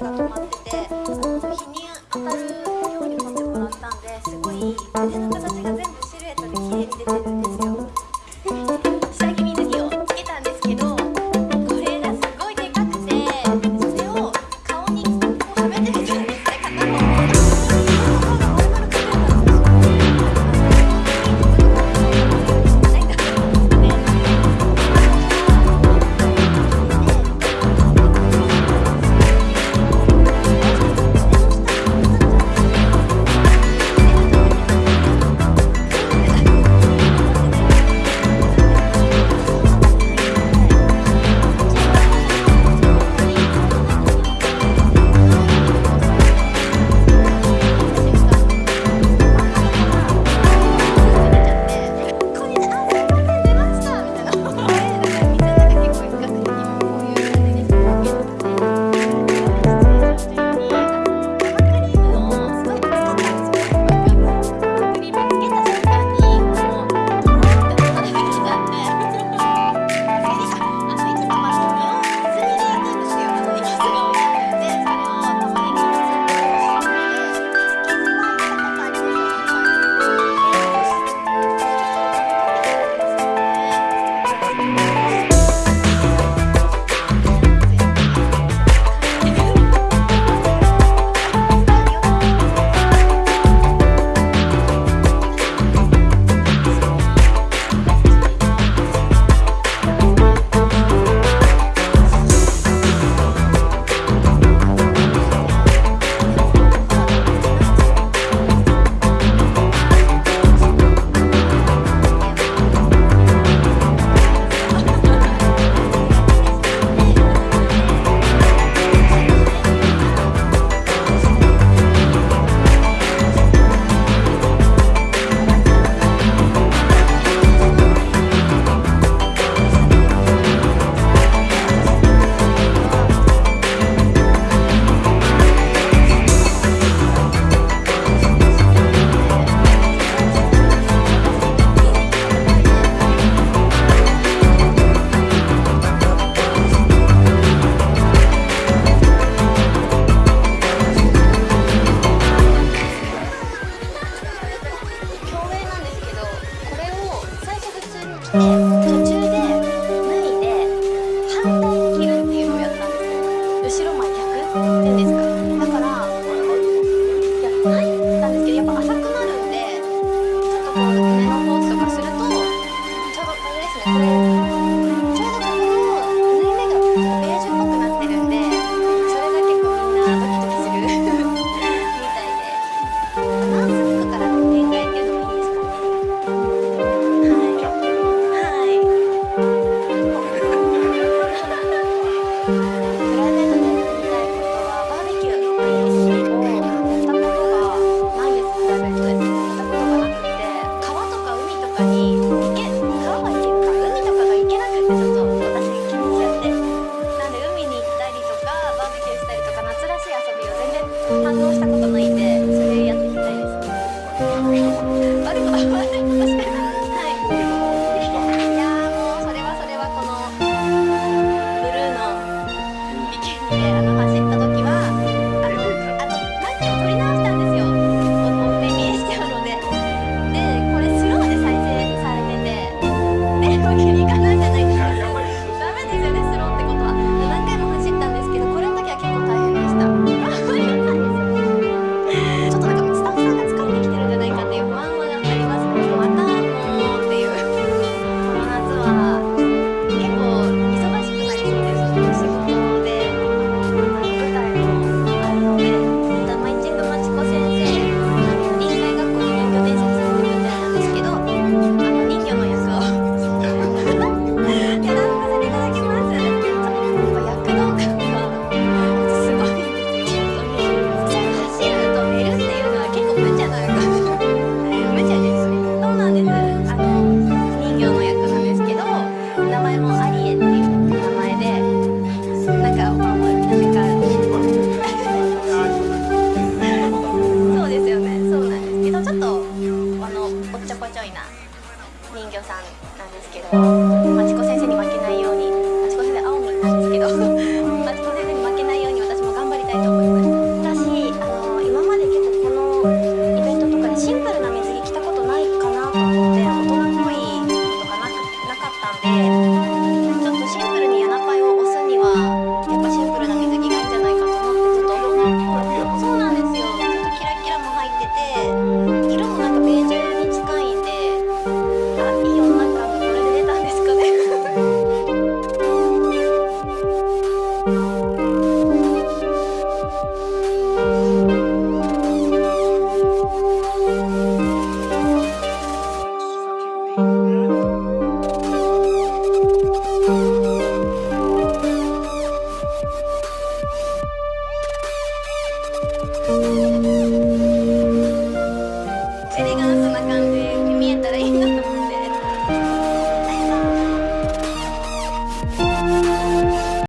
が止まってて日に当たるように持ってもらったんですごい腕の形が全部 아니 이게